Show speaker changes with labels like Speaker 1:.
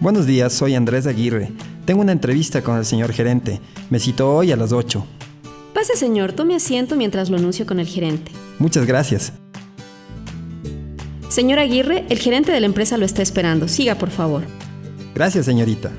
Speaker 1: Buenos días, soy Andrés Aguirre. Tengo una entrevista con el señor gerente. Me citó hoy a las 8.
Speaker 2: Pase, señor, tome asiento mientras lo anuncio con el gerente.
Speaker 1: Muchas gracias.
Speaker 2: Señor Aguirre, el gerente de la empresa lo está esperando. Siga, por favor.
Speaker 1: Gracias, señorita.